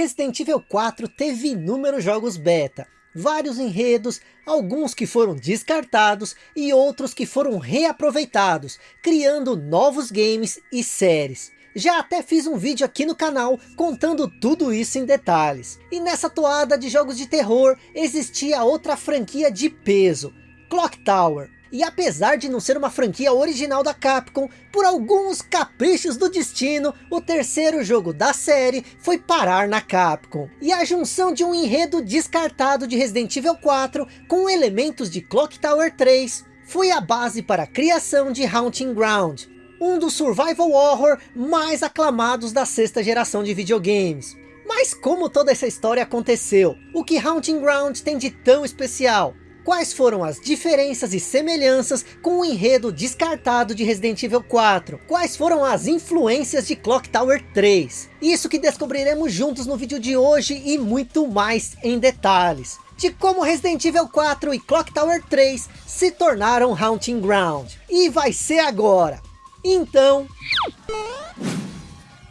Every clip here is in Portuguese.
Resident Evil 4 teve inúmeros jogos beta, vários enredos, alguns que foram descartados e outros que foram reaproveitados, criando novos games e séries. Já até fiz um vídeo aqui no canal contando tudo isso em detalhes. E nessa toada de jogos de terror existia outra franquia de peso, Clock Tower. E apesar de não ser uma franquia original da Capcom, por alguns caprichos do destino, o terceiro jogo da série foi parar na Capcom. E a junção de um enredo descartado de Resident Evil 4 com elementos de Clock Tower 3 foi a base para a criação de Haunting Ground, um dos survival horror mais aclamados da sexta geração de videogames. Mas como toda essa história aconteceu? O que Haunting Ground tem de tão especial? Quais foram as diferenças e semelhanças com o enredo descartado de Resident Evil 4, quais foram as influências de Clock Tower 3. Isso que descobriremos juntos no vídeo de hoje e muito mais em detalhes. De como Resident Evil 4 e Clock Tower 3 se tornaram Haunting Ground. E vai ser agora. Então...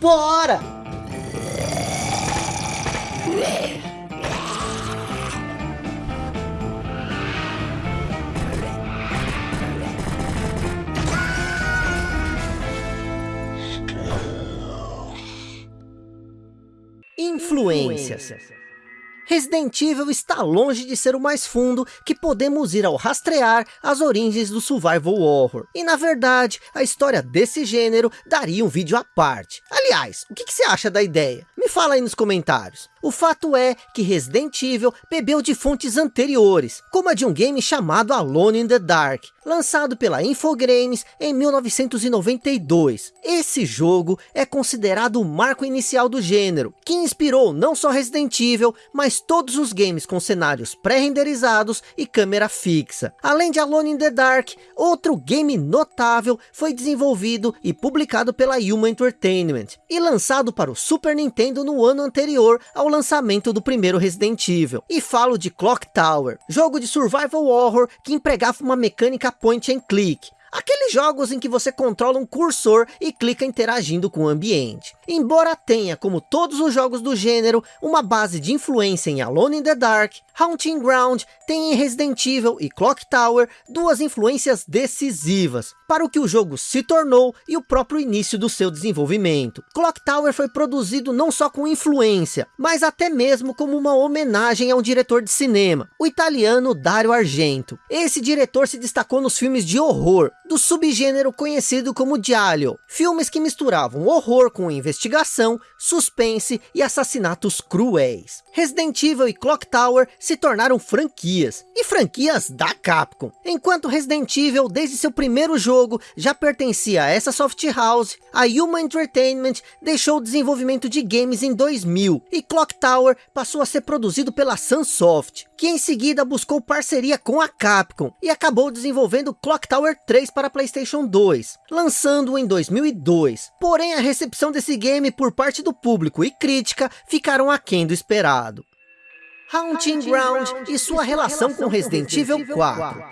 Bora! Influências. Resident Evil está longe de ser o mais fundo que podemos ir ao rastrear as origens do survival horror. E na verdade, a história desse gênero daria um vídeo à parte. Aliás, o que, você acha da ideia? Me fala aí nos comentários. O fato é que Resident Evil bebeu de fontes anteriores, como a de um game chamado Alone in the Dark, lançado pela Infogrames em 1992. Esse jogo é considerado o marco inicial do gênero, que inspirou não só Resident Evil, mas todos os games com cenários pré-renderizados e câmera fixa. Além de Alone in the Dark, outro game notável foi desenvolvido e publicado pela Yuma Entertainment, e lançado para o Super Nintendo no ano anterior ao lançamento do primeiro Resident Evil. E falo de Clock Tower, jogo de survival horror que empregava uma mecânica point and click, Aqueles jogos em que você controla um cursor e clica interagindo com o ambiente. Embora tenha, como todos os jogos do gênero, uma base de influência em Alone in the Dark, Haunting Ground tem em Resident Evil e Clock Tower duas influências decisivas para o que o jogo se tornou e o próprio início do seu desenvolvimento. Clock Tower foi produzido não só com influência, mas até mesmo como uma homenagem a um diretor de cinema, o italiano Dario Argento. Esse diretor se destacou nos filmes de horror, do subgênero conhecido como Giallo, filmes que misturavam horror com investigação, suspense e assassinatos cruéis. Resident Evil e Clock Tower se tornaram franquias, e franquias da Capcom. Enquanto Resident Evil, desde seu primeiro jogo, já pertencia a essa soft house, a Yuma Entertainment deixou o desenvolvimento de games em 2000, e Clock Tower passou a ser produzido pela Sunsoft, que em seguida buscou parceria com a Capcom, e acabou desenvolvendo Clock Tower 3 para Playstation 2, lançando-o em 2002. Porém, a recepção desse game por parte do público e crítica ficaram aquém do esperado. Haunting Ground e sua relação com Resident Evil 4.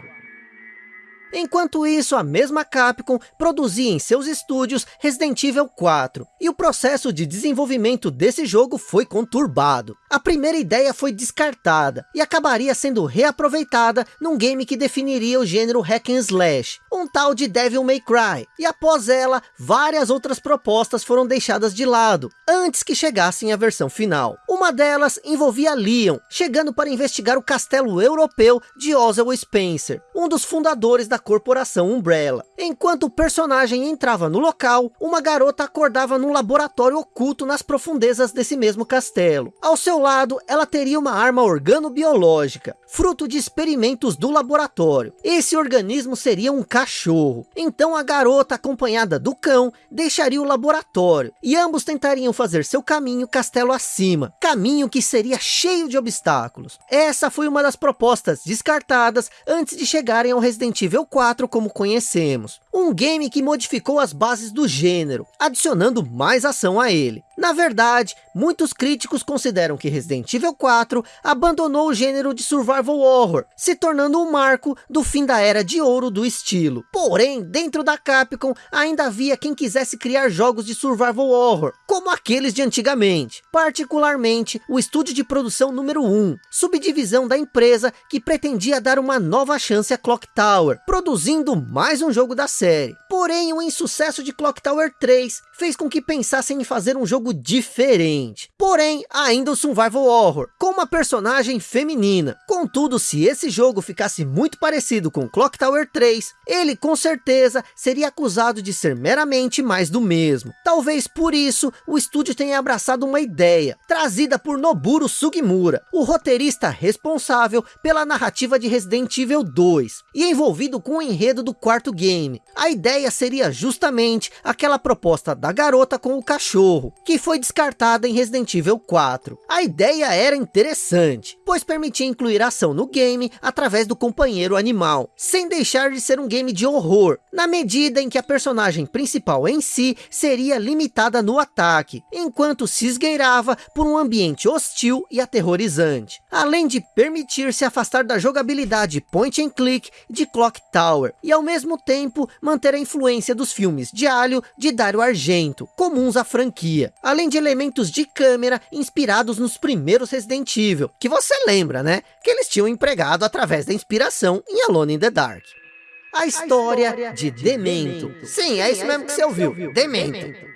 Enquanto isso, a mesma Capcom produzia em seus estúdios Resident Evil 4, e o processo de desenvolvimento desse jogo foi conturbado. A primeira ideia foi descartada, e acabaria sendo reaproveitada num game que definiria o gênero Hack and Slash, um tal de Devil May Cry, e após ela, várias outras propostas foram deixadas de lado, antes que chegassem à versão final. Uma delas envolvia Leon, chegando para investigar o castelo europeu de Oswald Spencer, um dos fundadores da corporação Umbrella. Enquanto o personagem entrava no local, uma garota acordava num laboratório oculto nas profundezas desse mesmo castelo. Ao seu lado, ela teria uma arma organobiológica, fruto de experimentos do laboratório. Esse organismo seria um cachorro. Então a garota, acompanhada do cão, deixaria o laboratório, e ambos tentariam fazer seu caminho castelo acima, caminho que seria cheio de obstáculos. Essa foi uma das propostas descartadas antes de chegarem ao Resident Evil 4 como conhecemos. Um game que modificou as bases do gênero, adicionando mais ação a ele. Na verdade, muitos críticos consideram que Resident Evil 4 abandonou o gênero de survival horror, se tornando um marco do fim da era de ouro do estilo. Porém, dentro da Capcom, ainda havia quem quisesse criar jogos de survival horror, como aqueles de antigamente. Particularmente, o estúdio de produção número 1, subdivisão da empresa que pretendia dar uma nova chance a Clock Tower, produzindo mais um jogo da série. Porém, o insucesso de Clock Tower 3 fez com que pensassem em fazer um jogo diferente. Porém, ainda o survival horror, com uma personagem feminina. Contudo, se esse jogo ficasse muito parecido com Clock Tower 3, ele com certeza seria acusado de ser meramente mais do mesmo. Talvez por isso, o estúdio tenha abraçado uma ideia, trazida por Noburo Sugimura, o roteirista responsável pela narrativa de Resident Evil 2, e envolvido com o enredo do quarto game. A ideia seria justamente aquela proposta da garota com o cachorro, que foi descartada em Resident Evil 4. A ideia era interessante, pois permitia incluir ação no game através do companheiro animal, sem deixar de ser um game de horror, na medida em que a personagem principal em si seria limitada no ataque, enquanto se esgueirava por um ambiente hostil e aterrorizante, além de permitir se afastar da jogabilidade point and click de Clock Tower, e ao mesmo tempo manter a influência dos filmes de Alho de Dario Argento, comuns à franquia, além de elementos de câmera inspirados nos primeiros Resident Evil, que você lembra, né? Que eles tinham empregado através da inspiração em Alone in the Dark. A história, a história de, de Demento. Demento. Sim, é isso mesmo que você ouviu, Demento. Demento.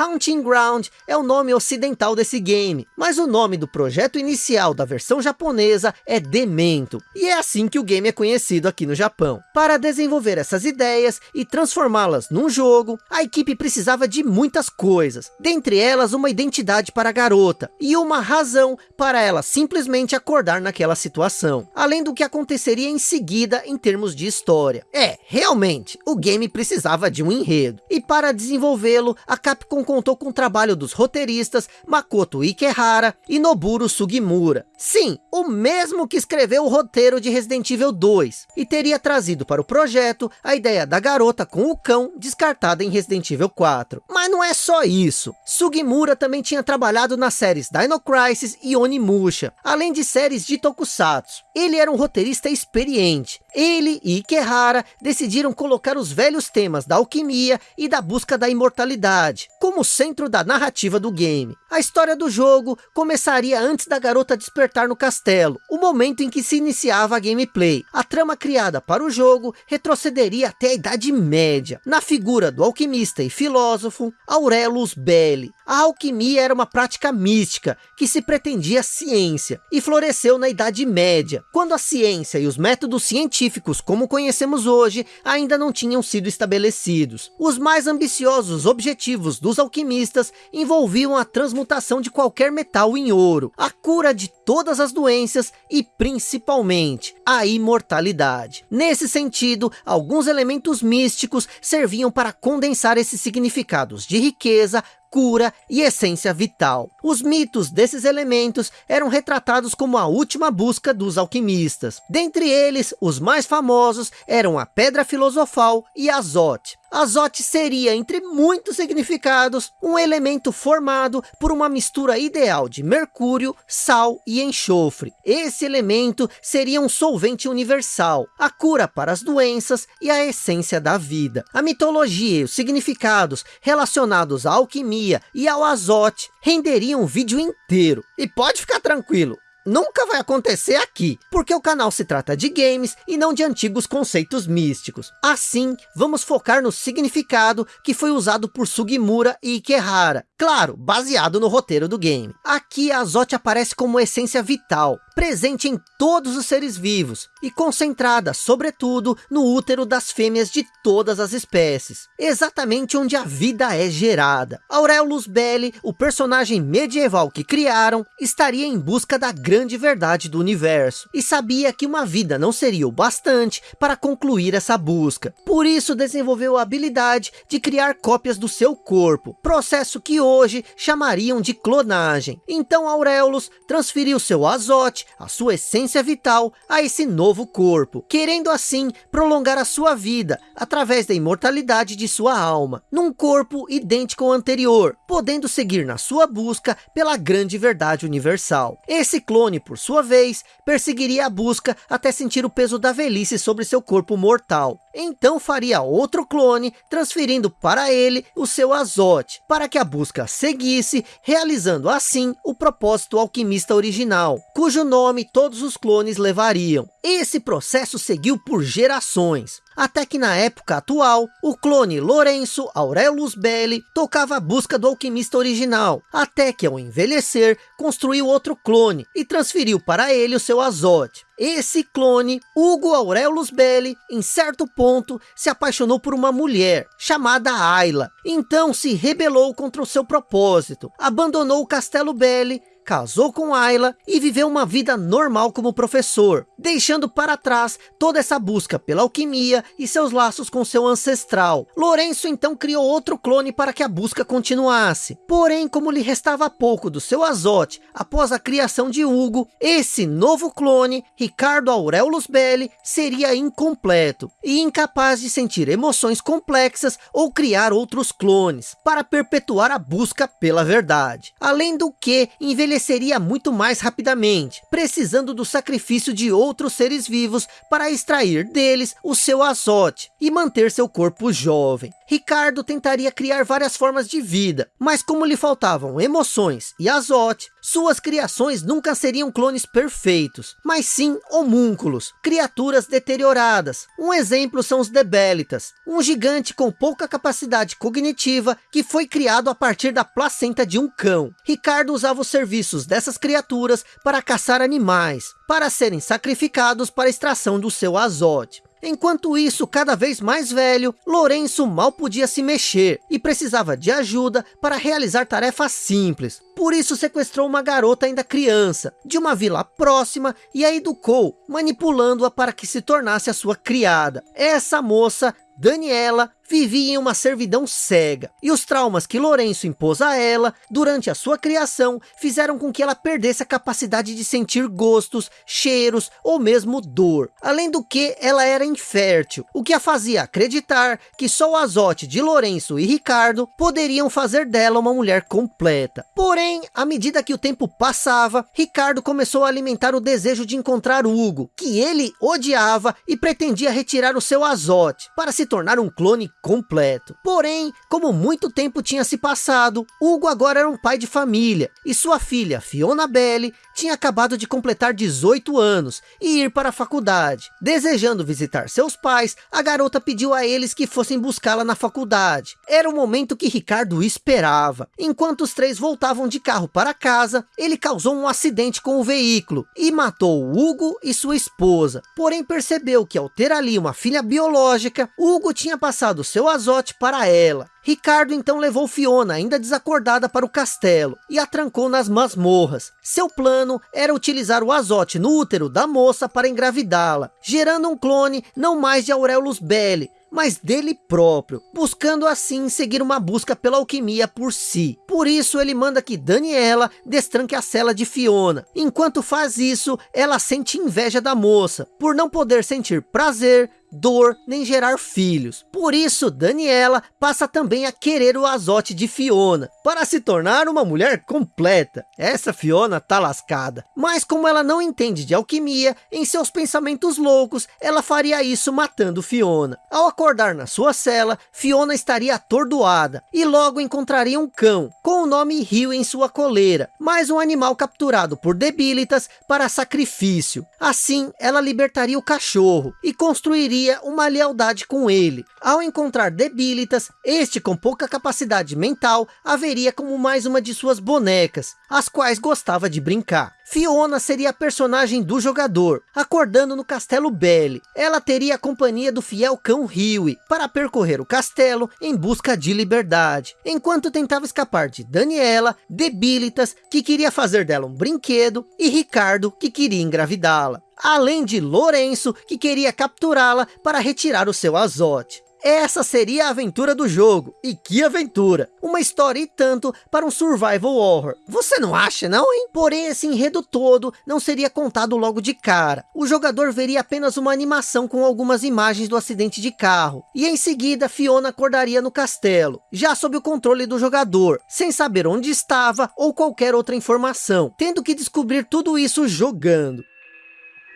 Haunting Ground é o nome ocidental desse game, mas o nome do projeto inicial da versão japonesa é Demento, e é assim que o game é conhecido aqui no Japão. Para desenvolver essas ideias e transformá-las num jogo, a equipe precisava de muitas coisas, dentre elas uma identidade para a garota, e uma razão para ela simplesmente acordar naquela situação, além do que aconteceria em seguida em termos de história. É, realmente, o game precisava de um enredo, e para desenvolvê-lo, a Capcom contou com o trabalho dos roteiristas Makoto Ikehara e Noburo Sugimura. Sim, o mesmo que escreveu o roteiro de Resident Evil 2 e teria trazido para o projeto a ideia da garota com o cão descartada em Resident Evil 4. Mas não é só isso. Sugimura também tinha trabalhado nas séries Dino Crisis e Onimusha, além de séries de Tokusatsu. Ele era um roteirista experiente. Ele e Ikehara decidiram colocar os velhos temas da alquimia e da busca da imortalidade, como como centro da narrativa do game. A história do jogo começaria antes da garota despertar no castelo, o momento em que se iniciava a gameplay. A trama criada para o jogo retrocederia até a Idade Média, na figura do alquimista e filósofo Aurelus Belli. A alquimia era uma prática mística, que se pretendia ciência, e floresceu na Idade Média, quando a ciência e os métodos científicos como conhecemos hoje, ainda não tinham sido estabelecidos. Os mais ambiciosos objetivos dos alquimistas envolviam a transmutação de qualquer metal em ouro, a cura de todas as doenças e principalmente a imortalidade. Nesse sentido, alguns elementos místicos serviam para condensar esses significados de riqueza, cura e essência vital. Os mitos desses elementos eram retratados como a última busca dos alquimistas. Dentre eles, os mais famosos eram a Pedra Filosofal e Azote. Azote seria, entre muitos significados, um elemento formado por uma mistura ideal de mercúrio, sal e enxofre. Esse elemento seria um solvente universal, a cura para as doenças e a essência da vida. A mitologia e os significados relacionados à alquimia e ao azote renderiam um vídeo inteiro. E pode ficar tranquilo, nunca vai acontecer aqui, porque o canal se trata de games e não de antigos conceitos místicos. Assim, vamos focar no significado que foi usado por Sugimura e Ikehara, claro, baseado no roteiro do game. Aqui a Azote aparece como essência vital, presente em todos os seres vivos e concentrada, sobretudo, no útero das fêmeas de todas as espécies, exatamente onde a vida é gerada. Aurelius Belli, o personagem medieval que criaram, estaria em busca da grande verdade do universo, e sabia que uma vida não seria o bastante para concluir essa busca. Por isso desenvolveu a habilidade de criar cópias do seu corpo, processo que hoje chamariam de clonagem. Então Aurelius transferiu seu azote, a sua essência vital, a esse novo corpo, querendo assim prolongar a sua vida, através da imortalidade de sua alma, num corpo idêntico ao anterior, podendo seguir na sua busca pela grande verdade universal. Esse clone, por sua vez, perseguiria a busca até sentir o peso da velhice sobre seu corpo mortal. Então faria outro clone, transferindo para ele o seu azote, para que a busca seguisse, realizando assim o propósito alquimista original, cujo nome todos os clones levariam. Esse processo seguiu por gerações, até que na época atual, o clone Lourenço Aurelius Belli tocava a busca do alquimista original, até que ao envelhecer, construiu outro clone e transferiu para ele o seu azote. Esse clone, Hugo Aurelius Belli, em certo ponto, se apaixonou por uma mulher, chamada Ayla. Então se rebelou contra o seu propósito, abandonou o Castelo Belli casou com Ayla e viveu uma vida normal como professor, deixando para trás toda essa busca pela alquimia e seus laços com seu ancestral. Lourenço então criou outro clone para que a busca continuasse. Porém, como lhe restava pouco do seu azote após a criação de Hugo, esse novo clone, Ricardo Aurelius Belli, seria incompleto e incapaz de sentir emoções complexas ou criar outros clones, para perpetuar a busca pela verdade. Além do que, envelhecer envelheceria muito mais rapidamente, precisando do sacrifício de outros seres vivos para extrair deles o seu azote e manter seu corpo jovem. Ricardo tentaria criar várias formas de vida, mas como lhe faltavam emoções e azote, suas criações nunca seriam clones perfeitos, mas sim homúnculos, criaturas deterioradas. Um exemplo são os Debelitas, um gigante com pouca capacidade cognitiva que foi criado a partir da placenta de um cão. Ricardo usava os serviços dessas criaturas para caçar animais, para serem sacrificados para a extração do seu azote. Enquanto isso, cada vez mais velho, Lourenço mal podia se mexer e precisava de ajuda para realizar tarefas simples. Por isso sequestrou uma garota ainda criança, de uma vila próxima e a educou, manipulando-a para que se tornasse a sua criada. Essa moça Daniela vivia em uma servidão cega, e os traumas que Lourenço impôs a ela, durante a sua criação, fizeram com que ela perdesse a capacidade de sentir gostos, cheiros ou mesmo dor. Além do que, ela era infértil, o que a fazia acreditar que só o azote de Lourenço e Ricardo poderiam fazer dela uma mulher completa. Porém, à medida que o tempo passava, Ricardo começou a alimentar o desejo de encontrar Hugo, que ele odiava e pretendia retirar o seu azote, para se tornar um clone completo. Porém, como muito tempo tinha se passado, Hugo agora era um pai de família, e sua filha, Fiona Belli, tinha acabado de completar 18 anos e ir para a faculdade. Desejando visitar seus pais, a garota pediu a eles que fossem buscá-la na faculdade. Era o momento que Ricardo esperava. Enquanto os três voltavam de carro para casa, ele causou um acidente com o veículo e matou Hugo e sua esposa. Porém percebeu que ao ter ali uma filha biológica, Hugo tinha passado seu azote para ela. Ricardo então levou Fiona, ainda desacordada, para o castelo e a trancou nas masmorras. Seu plano era utilizar o azote no útero da moça para engravidá-la, gerando um clone não mais de Aurelius Belli, mas dele próprio, buscando assim seguir uma busca pela alquimia por si. Por isso ele manda que Daniela destranque a cela de Fiona. Enquanto faz isso, ela sente inveja da moça, por não poder sentir prazer dor, nem gerar filhos. Por isso, Daniela passa também a querer o azote de Fiona, para se tornar uma mulher completa. Essa Fiona tá lascada. Mas como ela não entende de alquimia, em seus pensamentos loucos, ela faria isso matando Fiona. Ao acordar na sua cela, Fiona estaria atordoada, e logo encontraria um cão, com o nome Rio em sua coleira, mais um animal capturado por Debilitas para sacrifício. Assim, ela libertaria o cachorro, e construiria uma lealdade com ele. Ao encontrar Debilitas, este com pouca capacidade mental, haveria como mais uma de suas bonecas, as quais gostava de brincar. Fiona seria a personagem do jogador, acordando no castelo Belly. Ela teria a companhia do fiel cão Huey, para percorrer o castelo em busca de liberdade, enquanto tentava escapar de Daniela, Debilitas, que queria fazer dela um brinquedo, e Ricardo, que queria engravidá-la. Além de Lourenço, que queria capturá-la para retirar o seu azote. Essa seria a aventura do jogo. E que aventura! Uma história e tanto para um survival horror. Você não acha não, hein? Porém, esse enredo todo não seria contado logo de cara. O jogador veria apenas uma animação com algumas imagens do acidente de carro. E em seguida, Fiona acordaria no castelo, já sob o controle do jogador, sem saber onde estava ou qualquer outra informação, tendo que descobrir tudo isso jogando.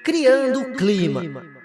Criando, Criando clima. clima.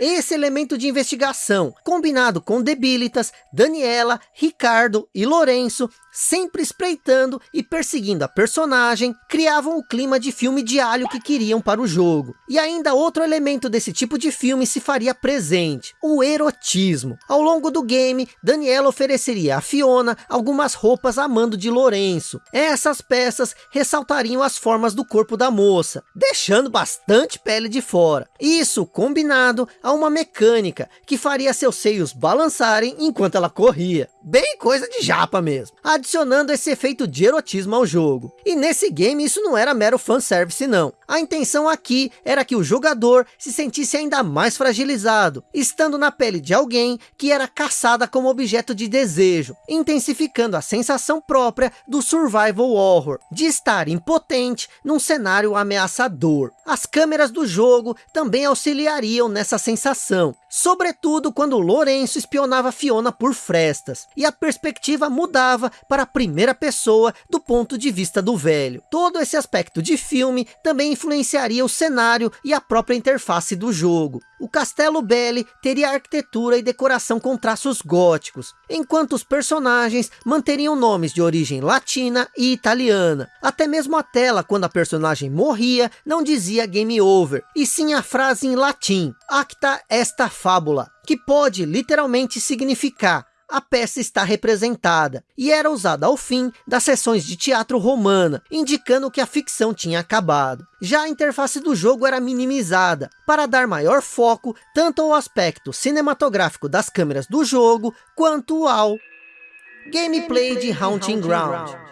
Esse elemento de investigação, combinado com Debilitas, Daniela, Ricardo e Lourenço, sempre espreitando e perseguindo a personagem, criavam o clima de filme diário que queriam para o jogo. E ainda outro elemento desse tipo de filme se faria presente, o erotismo. Ao longo do game, Daniela ofereceria a Fiona algumas roupas a mando de Lourenço. Essas peças ressaltariam as formas do corpo da moça, deixando bastante pele de fora. Isso combinado a uma mecânica que faria seus seios balançarem enquanto ela corria. Bem coisa de japa mesmo, adicionando esse efeito de erotismo ao jogo. E nesse game isso não era mero fanservice não. A intenção aqui era que o jogador se sentisse ainda mais fragilizado, estando na pele de alguém que era caçada como objeto de desejo, intensificando a sensação própria do survival horror, de estar impotente num cenário ameaçador. As câmeras do jogo também auxiliariam nessa sensação, sobretudo quando Lourenço espionava Fiona por frestas, e a perspectiva mudava para a primeira pessoa do ponto de vista do velho. Todo esse aspecto de filme também influenciaria o cenário e a própria interface do jogo. O Castelo Belli teria arquitetura e decoração com traços góticos, enquanto os personagens manteriam nomes de origem latina e italiana. Até mesmo a tela, quando a personagem morria, não dizia game over, e sim a frase em latim, acta esta fábula, que pode literalmente significar a peça está representada, e era usada ao fim das sessões de teatro romana, indicando que a ficção tinha acabado. Já a interface do jogo era minimizada, para dar maior foco tanto ao aspecto cinematográfico das câmeras do jogo, quanto ao gameplay de Haunting Ground.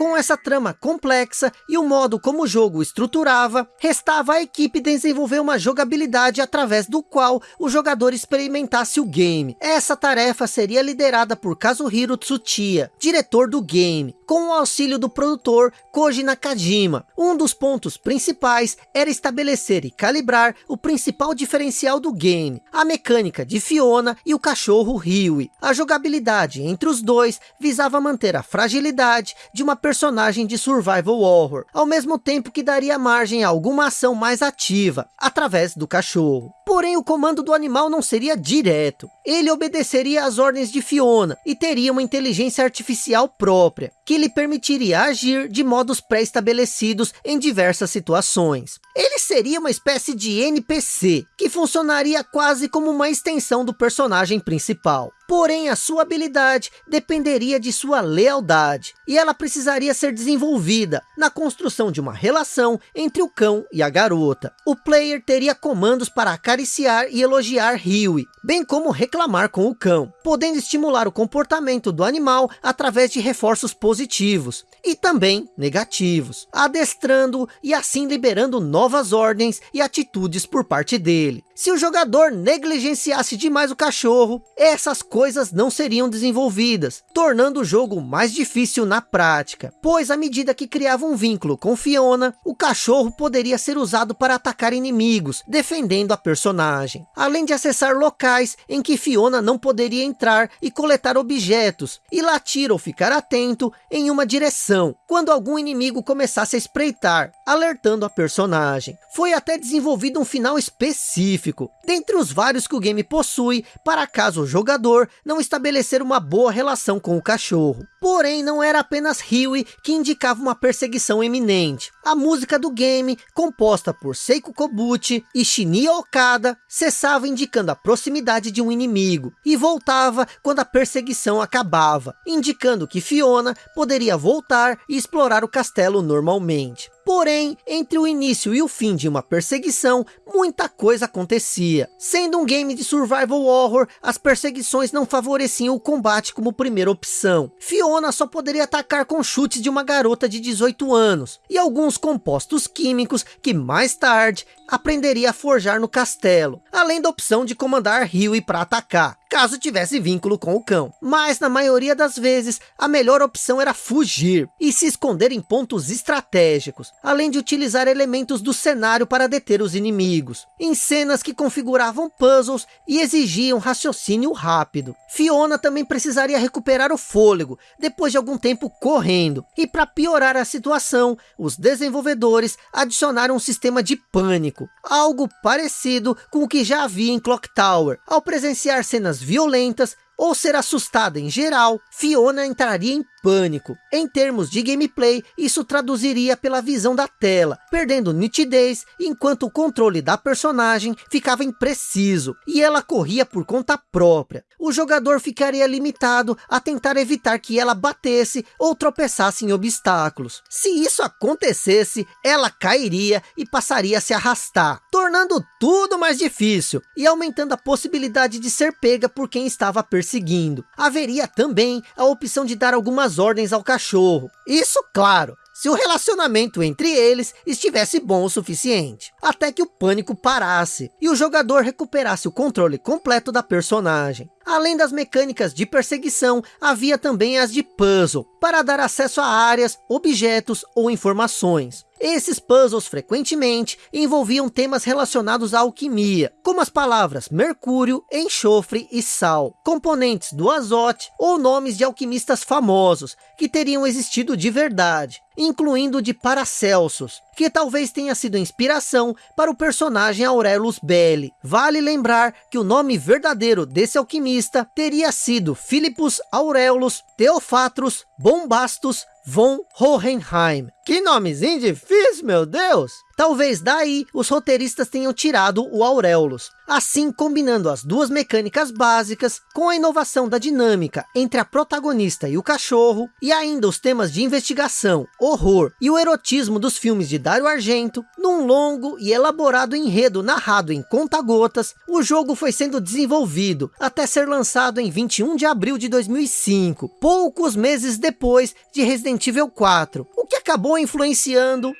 Com essa trama complexa e o modo como o jogo estruturava, restava à equipe desenvolver uma jogabilidade através do qual o jogador experimentasse o game. Essa tarefa seria liderada por Kazuhiro Tsuchiya, diretor do game, com o auxílio do produtor Koji Nakajima. Um dos pontos principais era estabelecer e calibrar o principal diferencial do game, a mecânica de Fiona e o cachorro Ryui. A jogabilidade entre os dois visava manter a fragilidade de uma personagem de survival horror, ao mesmo tempo que daria margem a alguma ação mais ativa, através do cachorro. Porém, o comando do animal não seria direto. Ele obedeceria às ordens de Fiona e teria uma inteligência artificial própria, que lhe permitiria agir de modos pré-estabelecidos em diversas situações. Ele seria uma espécie de NPC, que funcionaria quase como uma extensão do personagem principal. Porém, a sua habilidade dependeria de sua lealdade, e ela precisaria ser desenvolvida na construção de uma relação entre o cão e a garota. O player teria comandos para acariciar e elogiar Huey, bem como reclamar com o cão, podendo estimular o comportamento do animal através de reforços positivos e também negativos, adestrando e assim liberando novas ordens e atitudes por parte dele. Se o jogador negligenciasse demais o cachorro, essas coisas não seriam desenvolvidas, tornando o jogo mais difícil na prática, pois à medida que criava um vínculo com Fiona, o cachorro poderia ser usado para atacar inimigos, defendendo a personagem, além de acessar locais em que Fiona não poderia entrar e coletar objetos, e latir ou ficar atento em uma direção, quando algum inimigo começasse a espreitar, alertando a personagem. Foi até desenvolvido um final específico, dentre os vários que o game possui, para caso o jogador não estabelecer uma boa relação com o cachorro. Porém, não era apenas Huey que indicava uma perseguição iminente. A música do game, composta por Seiko Kobuchi e Shinya Okada, cessava indicando a proximidade de um inimigo, e voltava quando a perseguição acabava, indicando que Fiona poderia voltar e explorar o castelo normalmente. Porém, entre o início e o fim de uma perseguição, muita coisa acontecia. Sendo um game de survival horror, as perseguições não favoreciam o combate como primeira opção. Fiona só poderia atacar com chutes de uma garota de 18 anos, e alguns compostos químicos que mais tarde aprenderia a forjar no castelo, além da opção de comandar Huey para atacar, caso tivesse vínculo com o cão. Mas na maioria das vezes, a melhor opção era fugir e se esconder em pontos estratégicos, além de utilizar elementos do cenário para deter os inimigos, em cenas que configuravam puzzles e exigiam raciocínio rápido. Fiona também precisaria recuperar o fôlego, depois de algum tempo correndo, e para piorar a situação, os desenvolvedores adicionaram um sistema de pânico, algo parecido com o que já havia em Clock Tower. Ao presenciar cenas violentas ou ser assustada em geral, Fiona entraria em pânico. Em termos de gameplay, isso traduziria pela visão da tela, perdendo nitidez, enquanto o controle da personagem ficava impreciso, e ela corria por conta própria. O jogador ficaria limitado a tentar evitar que ela batesse ou tropeçasse em obstáculos. Se isso acontecesse, ela cairia e passaria a se arrastar, tornando tudo mais difícil, e aumentando a possibilidade de ser pega por quem estava perseguindo. Haveria também a opção de dar algumas as ordens ao cachorro. Isso, claro, se o relacionamento entre eles estivesse bom o suficiente, até que o pânico parasse e o jogador recuperasse o controle completo da personagem. Além das mecânicas de perseguição, havia também as de puzzle, para dar acesso a áreas, objetos ou informações. Esses puzzles frequentemente envolviam temas relacionados à alquimia, como as palavras mercúrio, enxofre e sal, componentes do azote ou nomes de alquimistas famosos que teriam existido de verdade, incluindo de Paracelsus, que talvez tenha sido inspiração para o personagem Aurelus Belli. Vale lembrar que o nome verdadeiro desse alquimista teria sido Philippus Aurelus Theophatrus Bombastus von Hohenheim. Que nomezinho difícil, meu Deus! Talvez daí os roteiristas tenham tirado o Aurelus, assim combinando as duas mecânicas básicas com a inovação da dinâmica entre a protagonista e o cachorro, e ainda os temas de investigação, horror e o erotismo dos filmes de Dario Argento, num longo e elaborado enredo narrado em conta-gotas, o jogo foi sendo desenvolvido até ser lançado em 21 de abril de 2005, poucos meses depois de Resident Evil 4, o que acabou influenciando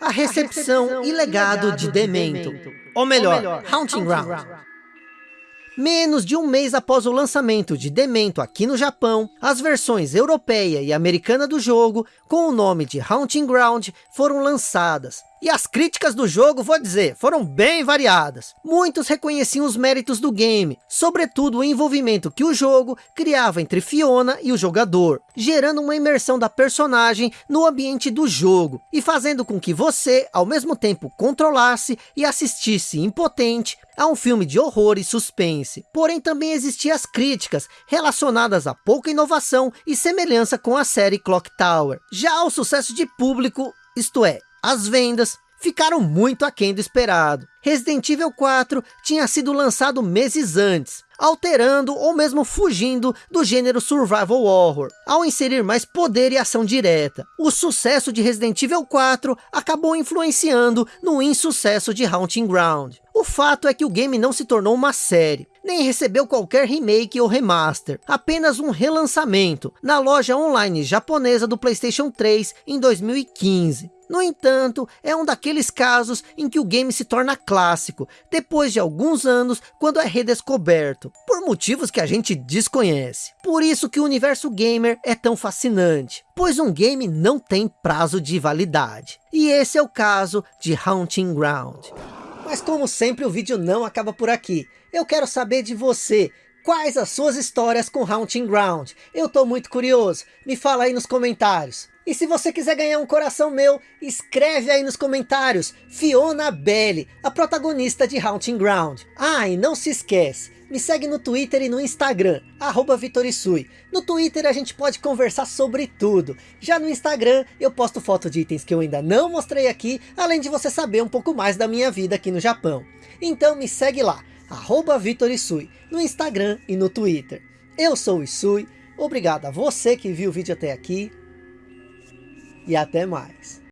a recepção, a recepção e legado de Demento, Demento. ou melhor, ou melhor Haunting Ground. Menos de um mês após o lançamento de Demento aqui no Japão, as versões europeia e americana do jogo, com o nome de Haunting Ground, foram lançadas. E as críticas do jogo, vou dizer, foram bem variadas. Muitos reconheciam os méritos do game, sobretudo o envolvimento que o jogo criava entre Fiona e o jogador, gerando uma imersão da personagem no ambiente do jogo, e fazendo com que você, ao mesmo tempo, controlasse e assistisse impotente a um filme de horror e suspense. Porém, também existiam as críticas relacionadas a pouca inovação e semelhança com a série Clock Tower. Já o sucesso de público, isto é, as vendas ficaram muito aquém do esperado. Resident Evil 4 tinha sido lançado meses antes, alterando ou mesmo fugindo do gênero survival horror, ao inserir mais poder e ação direta. O sucesso de Resident Evil 4 acabou influenciando no insucesso de Haunting Ground. O fato é que o game não se tornou uma série, nem recebeu qualquer remake ou remaster, apenas um relançamento na loja online japonesa do Playstation 3 em 2015. No entanto, é um daqueles casos em que o game se torna clássico, depois de alguns anos, quando é redescoberto, por motivos que a gente desconhece. Por isso que o universo gamer é tão fascinante, pois um game não tem prazo de validade. E esse é o caso de Haunting Ground. Mas como sempre, o vídeo não acaba por aqui. Eu quero saber de você. Quais as suas histórias com Haunting Ground? Eu tô muito curioso. Me fala aí nos comentários. E se você quiser ganhar um coração meu, escreve aí nos comentários. Fiona Belli, a protagonista de Haunting Ground. Ah, e não se esquece. Me segue no Twitter e no Instagram, arroba Vitorisui. No Twitter a gente pode conversar sobre tudo. Já no Instagram eu posto foto de itens que eu ainda não mostrei aqui, além de você saber um pouco mais da minha vida aqui no Japão. Então me segue lá, arroba Vitorisui, no Instagram e no Twitter. Eu sou o Isui, obrigado a você que viu o vídeo até aqui, e até mais.